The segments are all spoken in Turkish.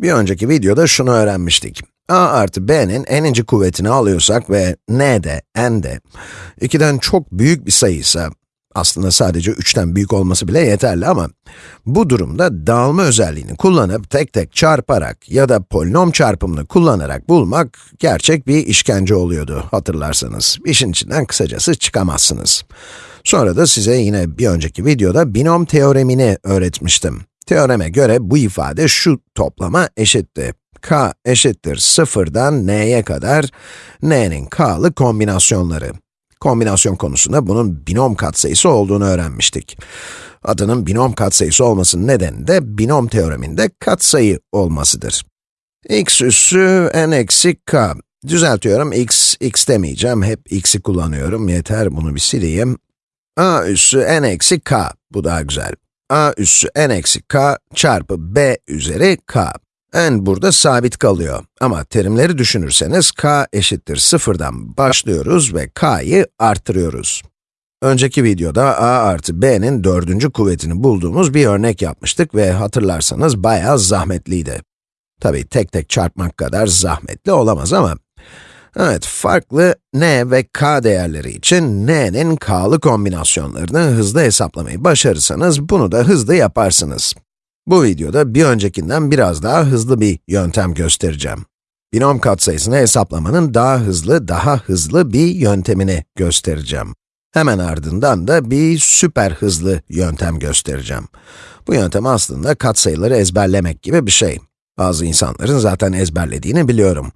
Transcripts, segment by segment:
Bir önceki videoda şunu öğrenmiştik. a artı b'nin n'inci kuvvetini alıyorsak ve n de, n de 2'den çok büyük bir sayıysa, aslında sadece 3'ten büyük olması bile yeterli ama bu durumda dağılma özelliğini kullanıp tek tek çarparak ya da polinom çarpımını kullanarak bulmak gerçek bir işkence oluyordu hatırlarsanız. İşin içinden kısacası çıkamazsınız. Sonra da size yine bir önceki videoda binom teoremini öğretmiştim. Teoreme göre bu ifade şu toplama eşitti. k eşittir sıfırdan n'ye kadar n'nin k'lı kombinasyonları. Kombinasyon konusunda bunun binom katsayısı olduğunu öğrenmiştik. Adının binom katsayısı olmasının nedeni de binom teoreminde katsayı olmasıdır. x üssü n eksi k. Düzeltiyorum, x, x demeyeceğim, hep x'i kullanıyorum, yeter bunu bir sileyim. a üssü n eksi k, bu daha güzel a üssü n eksi k çarpı b üzeri k. n burada sabit kalıyor. Ama terimleri düşünürseniz k eşittir sıfırdan başlıyoruz ve k'yı arttırıyoruz. Önceki videoda a artı b'nin dördüncü kuvvetini bulduğumuz bir örnek yapmıştık ve hatırlarsanız bayağı zahmetliydi. Tabii tek tek çarpmak kadar zahmetli olamaz ama Evet, farklı n ve k değerleri için n'nin k'lı kombinasyonlarını hızlı hesaplamayı başarırsanız bunu da hızlı yaparsınız. Bu videoda bir öncekinden biraz daha hızlı bir yöntem göstereceğim. Binom katsayısını hesaplamanın daha hızlı, daha hızlı bir yöntemini göstereceğim. Hemen ardından da bir süper hızlı yöntem göstereceğim. Bu yöntem aslında katsayıları ezberlemek gibi bir şey. Bazı insanların zaten ezberlediğini biliyorum.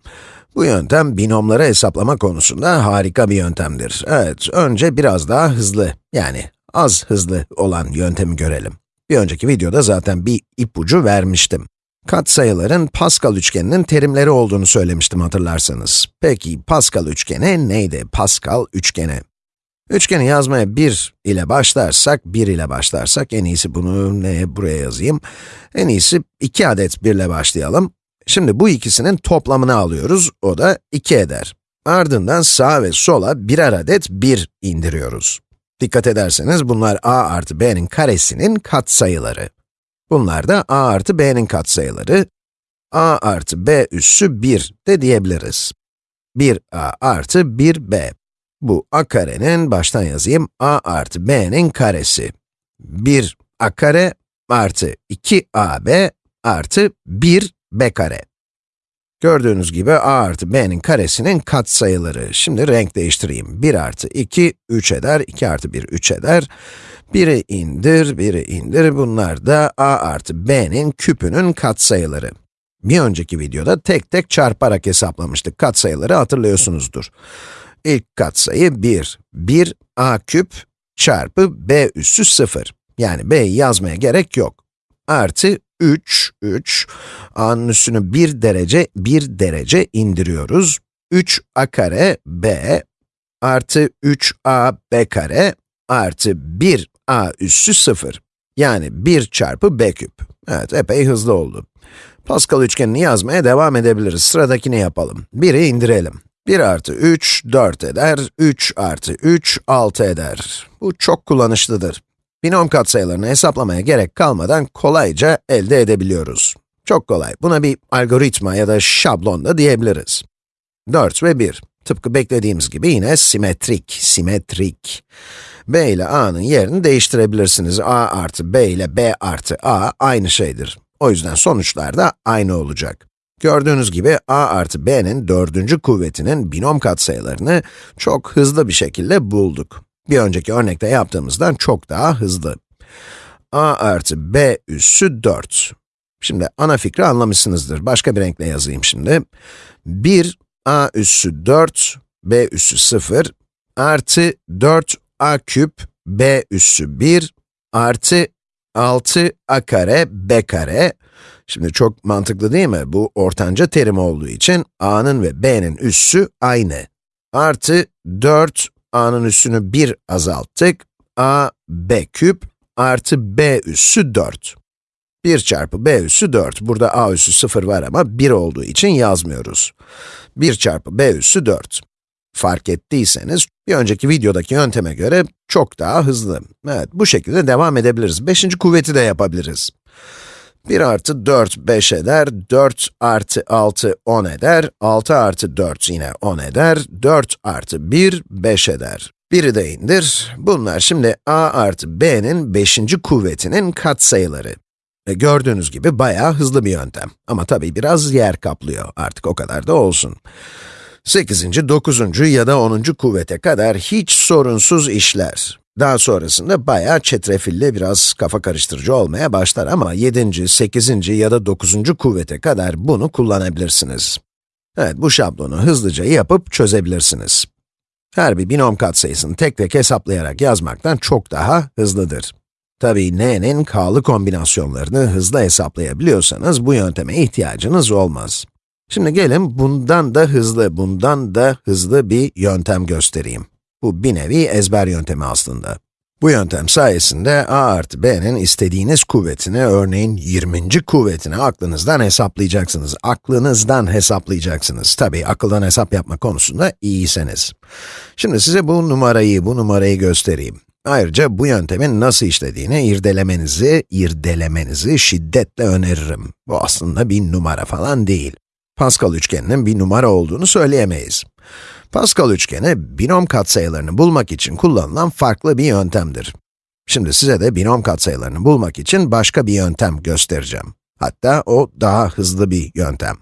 Bu yöntem binomları hesaplama konusunda harika bir yöntemdir. Evet, önce biraz daha hızlı, yani az hızlı olan yöntemi görelim. Bir önceki videoda zaten bir ipucu vermiştim. Katsayıların Pascal üçgeninin terimleri olduğunu söylemiştim hatırlarsanız. Peki Pascal üçgeni neydi? Pascal üçgeni. Üçgeni yazmaya 1 ile başlarsak, 1 ile başlarsak, en iyisi bunu ne buraya yazayım. En iyisi 2 adet 1 ile başlayalım. Şimdi bu ikisinin toplamını alıyoruz, o da 2 eder. Ardından sağ ve sola birer adet 1 indiriyoruz. Dikkat ederseniz bunlar a artı b'nin karesinin katsayıları. Bunlar da a artı b'nin katsayıları. a artı b üssü 1 de diyebiliriz. 1a artı 1b. Bu a karenin, baştan yazayım, a artı b'nin karesi. 1 a kare artı 2ab artı 1 b kare. Gördüğünüz gibi a artı b'nin karesinin katsayıları. Şimdi renk değiştireyim. 1 artı 2, 3 eder, 2 artı 1, 3 eder. 1'i indir, 1'i indir. Bunlar da a artı b'nin küpünün katsayıları. Bir önceki videoda tek tek çarparak hesaplamıştık. Katsayıları hatırlıyorsunuzdur. İlk katsayı 1. 1 a küp çarpı b üssü 0. Yani b'yi yazmaya gerek yok. Artı 3, 3, a'nın üstünü 1 derece, 1 derece indiriyoruz. 3a kare b artı 3a b kare artı 1a üssü 0. Yani 1 çarpı b küp. Evet, epey hızlı oldu. Pascal üçgenini yazmaya devam edebiliriz. Sıradakini yapalım. 1'i indirelim. 1 artı 3, 4 eder. 3 artı 3, 6 eder. Bu çok kullanışlıdır. Binom katsayılarını hesaplamaya gerek kalmadan kolayca elde edebiliyoruz. Çok kolay. Buna bir algoritma ya da şablon da diyebiliriz. 4 ve 1. Tıpkı beklediğimiz gibi yine simetrik, simetrik. b ile a'nın yerini değiştirebilirsiniz. a artı b ile b artı a aynı şeydir. O yüzden sonuçlar da aynı olacak. Gördüğünüz gibi a artı b'nin dördüncü kuvvetinin binom katsayılarını çok hızlı bir şekilde bulduk. Bir önceki örnekte yaptığımızdan çok daha hızlı. a artı b üssü 4. Şimdi ana fikri anlamışsınızdır. Başka bir renkle yazayım şimdi. 1 a üssü 4, b üssü 0 artı 4 a küp b üssü 1 artı 6 a kare b kare. Şimdi çok mantıklı değil mi? Bu ortanca terim olduğu için a'nın ve b'nin üssü aynı. Artı 4 a'nın üssünü 1 azalttık. a, b küp artı b üssü 4. 1 çarpı b üssü 4. Burada a üssü 0 var ama 1 olduğu için yazmıyoruz. 1 çarpı b üssü 4. Fark ettiyseniz, bir önceki videodaki yönteme göre çok daha hızlı. Evet, bu şekilde devam edebiliriz. Beşinci kuvveti de yapabiliriz. 1 artı 4, 5 eder. 4 artı 6, 10 eder. 6 artı 4 yine 10 eder. 4 artı 1, 5 eder. Biri de indir. Bunlar şimdi a artı b'nin 5. kuvvetinin katsayıları. E gördüğünüz gibi bayağı hızlı bir yöntem. Ama tabii biraz yer kaplıyor. Artık o kadar da olsun. 8. 9. ya da 10. kuvvete kadar hiç sorunsuz işler. Daha sonrasında bayağı çetrefilli, biraz kafa karıştırıcı olmaya başlar ama 7. 8. ya da 9. kuvvete kadar bunu kullanabilirsiniz. Evet, bu şablonu hızlıca yapıp çözebilirsiniz. Her bir binom katsayısını tek tek hesaplayarak yazmaktan çok daha hızlıdır. Tabii n'nin k'lı kombinasyonlarını hızlı hesaplayabiliyorsanız bu yönteme ihtiyacınız olmaz. Şimdi gelin bundan da hızlı, bundan da hızlı bir yöntem göstereyim. Bu bir nevi ezber yöntemi aslında. Bu yöntem sayesinde a artı b'nin istediğiniz kuvvetini, örneğin 20. kuvvetini aklınızdan hesaplayacaksınız. Aklınızdan hesaplayacaksınız. Tabii akıldan hesap yapma konusunda iyiyseniz. Şimdi size bu numarayı, bu numarayı göstereyim. Ayrıca bu yöntemin nasıl işlediğini irdelemenizi, irdelemenizi şiddetle öneririm. Bu aslında bir numara falan değil. Pascal üçgeninin bir numara olduğunu söyleyemeyiz. Pascal üçgeni, binom katsayılarını bulmak için kullanılan farklı bir yöntemdir. Şimdi size de binom katsayılarını bulmak için başka bir yöntem göstereceğim. Hatta o daha hızlı bir yöntem.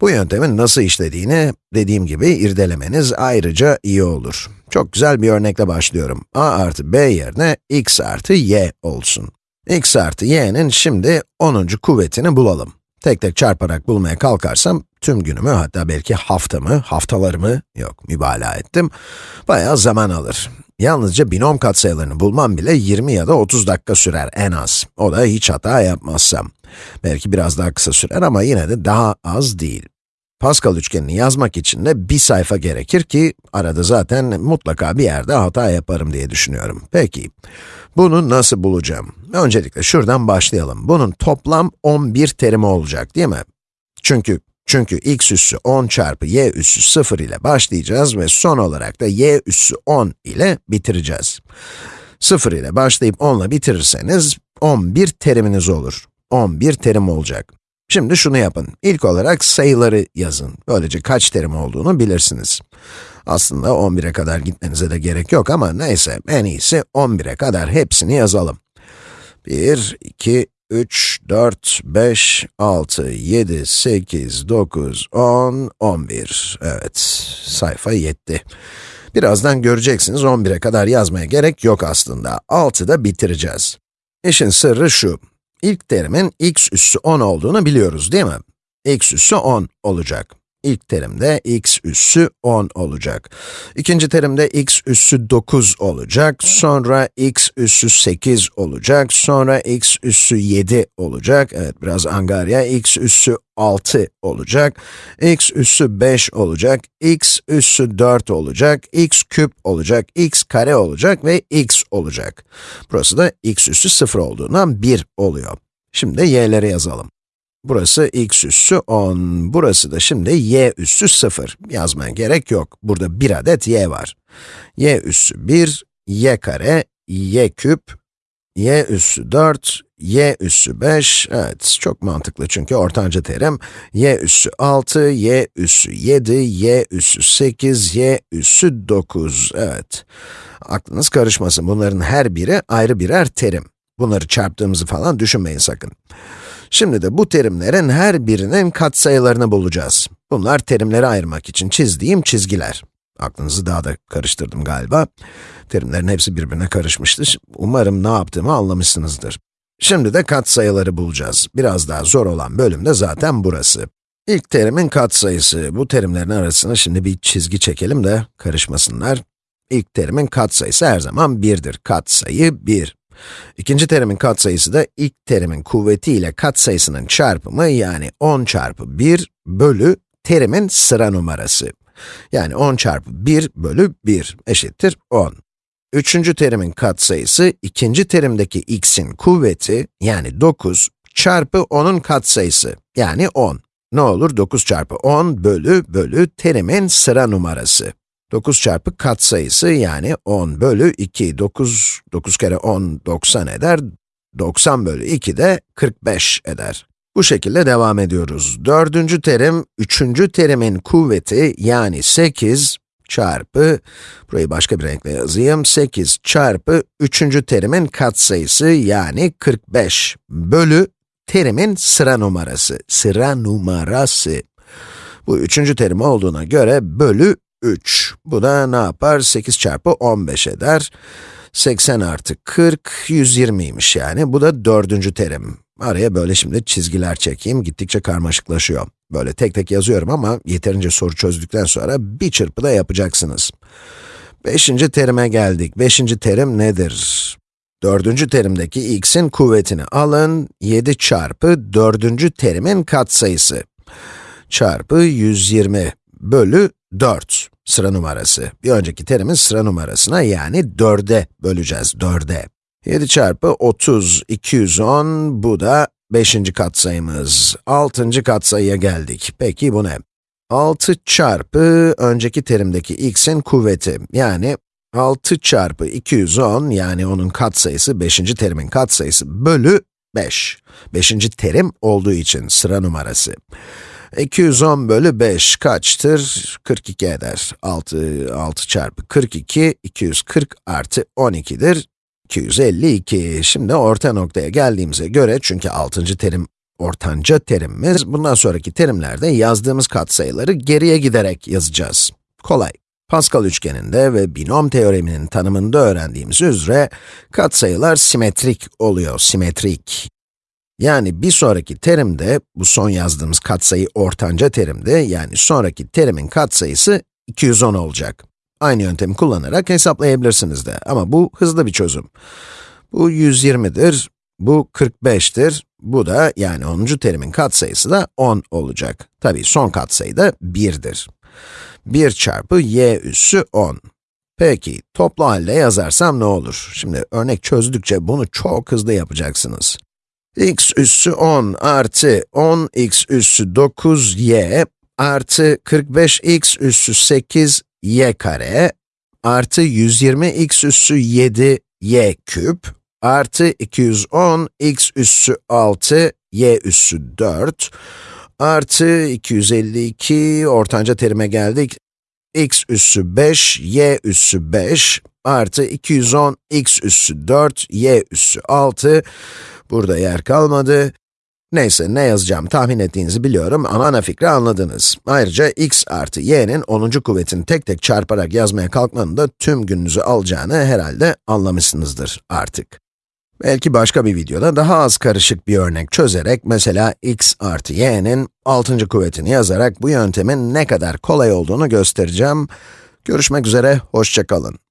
Bu yöntemin nasıl işlediğini, dediğim gibi, irdelemeniz ayrıca iyi olur. Çok güzel bir örnekle başlıyorum. a artı b yerine x artı y olsun. x artı y'nin şimdi 10. kuvvetini bulalım. Tek tek çarparak bulmaya kalkarsam, tüm günümü, hatta belki haftamı, haftalarımı, yok mübalağa ettim, bayağı zaman alır. Yalnızca binom katsayılarını bulmam bile 20 ya da 30 dakika sürer en az. O da hiç hata yapmazsam. Belki biraz daha kısa sürer ama yine de daha az değil. Pascal üçgenini yazmak için de bir sayfa gerekir ki, arada zaten mutlaka bir yerde hata yaparım diye düşünüyorum. Peki, bunu nasıl bulacağım? Öncelikle şuradan başlayalım. Bunun toplam 11 terimi olacak değil mi? Çünkü çünkü x üssü 10 çarpı y üssü 0 ile başlayacağız ve son olarak da y üssü 10 ile bitireceğiz. 0 ile başlayıp 10 ile bitirirseniz 11 teriminiz olur. 11 terim olacak. Şimdi şunu yapın. İlk olarak sayıları yazın. Böylece kaç terim olduğunu bilirsiniz. Aslında 11'e kadar gitmenize de gerek yok ama neyse, en iyisi 11'e kadar hepsini yazalım. 1, 2, 3, 4, 5, 6, 7, 8, 9, 10, 11. Evet, sayfa yetti. Birazdan göreceksiniz 11'e kadar yazmaya gerek yok aslında. 6'da bitireceğiz. İşin sırrı şu. İlk terimin x üssü 10 olduğunu biliyoruz değil mi? x üssü 10 olacak. İlk terimde x üssü 10 olacak. İkinci terimde x üssü 9 olacak. Sonra x üssü 8 olacak. Sonra x üssü 7 olacak. Evet, biraz angarya. x üssü 6 olacak. x üssü 5 olacak. x üssü 4 olacak. x küp olacak. x kare olacak ve x olacak. Burası da x üssü 0 olduğundan 1 oluyor. Şimdi y'leri yazalım. Burası x üssü 10, burası da şimdi y üssü 0. Yazmaya gerek yok. Burada bir adet y var. y üssü 1, y kare, y küp, y üssü 4, y üssü 5, evet çok mantıklı çünkü ortanca terim, y üssü 6, y üssü 7, y üssü 8, y üssü 9, evet. Aklınız karışmasın, bunların her biri ayrı birer terim. Bunları çarptığımızı falan düşünmeyin sakın. Şimdi de bu terimlerin her birinin katsayılarını bulacağız. Bunlar terimleri ayırmak için çizdiğim çizgiler. Aklınızı daha da karıştırdım galiba. Terimlerin hepsi birbirine karışmıştı. Umarım ne yaptığımı anlamışsınızdır. Şimdi de katsayıları bulacağız. Biraz daha zor olan bölüm de zaten burası. İlk terimin katsayısı. Bu terimlerin arasına şimdi bir çizgi çekelim de karışmasınlar. İlk terimin katsayısı her zaman 1'dir. Katsayı 1. İkinci terimin katsayısı da ilk terimin kuvveti ile katsayısının çarpımı yani 10 çarpı 1 bölü terimin sıra numarası. Yani 10 çarpı 1 bölü 1 eşittir 10. Üçüncü terimin katsayısı, ikinci terimdeki x'in kuvveti, yani 9, çarpı 10'un katsayısı, yani 10. Ne olur? 9 çarpı 10 bölü bölü terimin sıra numarası. 9 çarpı katsayısı yani 10 bölü 2, 9, 9 kere 10, 90 eder. 90 bölü 2 de 45 eder. Bu şekilde devam ediyoruz. Dördüncü terim, üçüncü terimin kuvveti yani 8 çarpı, burayı başka bir renkle yazayım, 8 çarpı üçüncü terimin katsayısı yani 45 bölü terimin sıra numarası, sıra numarası. Bu üçüncü terim olduğuna göre bölü 3. Bu da ne yapar? 8 çarpı 15 eder. 80 artı 40, 120'ymiş yani. Bu da dördüncü terim. Araya böyle şimdi çizgiler çekeyim, gittikçe karmaşıklaşıyor. Böyle tek tek yazıyorum ama yeterince soru çözdükten sonra bir çırpıda yapacaksınız. Beşinci terime geldik. Beşinci terim nedir? Dördüncü terimdeki x'in kuvvetini alın, 7 çarpı dördüncü terimin katsayısı çarpı 120 bölü 4 sıra numarası. Bir önceki terimin sıra numarasına yani 4'e böleceğiz, 4'e. 7 çarpı 30, 210, bu da 5. katsayımız. 6. katsayıya geldik. Peki bu ne? 6 çarpı önceki terimdeki x'in kuvveti, yani 6 çarpı 210, yani onun katsayısı, 5. terimin katsayısı bölü 5. 5. terim olduğu için sıra numarası. 210 bölü 5 kaçtır? 42 eder. 6, 6 çarpı 42, 240 artı 12'dir. 252. Şimdi orta noktaya geldiğimize göre, çünkü 6. terim ortanca terimimiz, bundan sonraki terimlerde yazdığımız katsayıları geriye giderek yazacağız. Kolay. Pascal üçgeninde ve binom teoreminin tanımında öğrendiğimiz üzere, katsayılar simetrik oluyor, simetrik. Yani bir sonraki terimde, bu son yazdığımız katsayı ortanca terimde, yani sonraki terimin katsayısı 210 olacak. Aynı yöntemi kullanarak hesaplayabilirsiniz de ama bu hızlı bir çözüm. Bu 120'dir, bu 45'tir, bu da yani 10. terimin katsayısı da 10 olacak. Tabii son katsayı da 1'dir. 1 çarpı y üssü 10. Peki, toplu halde yazarsam ne olur? Şimdi örnek çözdükçe bunu çok hızlı yapacaksınız x üssü 10 artı 10x üssü 9y artı 45x üssü 8y kare artı 120x üssü 7y küp artı 210x üssü 6 y üssü 4 artı 252 ortanca terime geldik. X üssü 5 y üssü 5 artı 210 x üssü 4 y üssü 6 Burada yer kalmadı. Neyse, ne yazacağım tahmin ettiğinizi biliyorum ama ana fikri anladınız. Ayrıca x artı y'nin 10. kuvvetini tek tek çarparak yazmaya kalkmanın da tüm gününüzü alacağını herhalde anlamışsınızdır artık. Belki başka bir videoda daha az karışık bir örnek çözerek, mesela x artı y'nin 6. kuvvetini yazarak bu yöntemin ne kadar kolay olduğunu göstereceğim. Görüşmek üzere, hoşçakalın.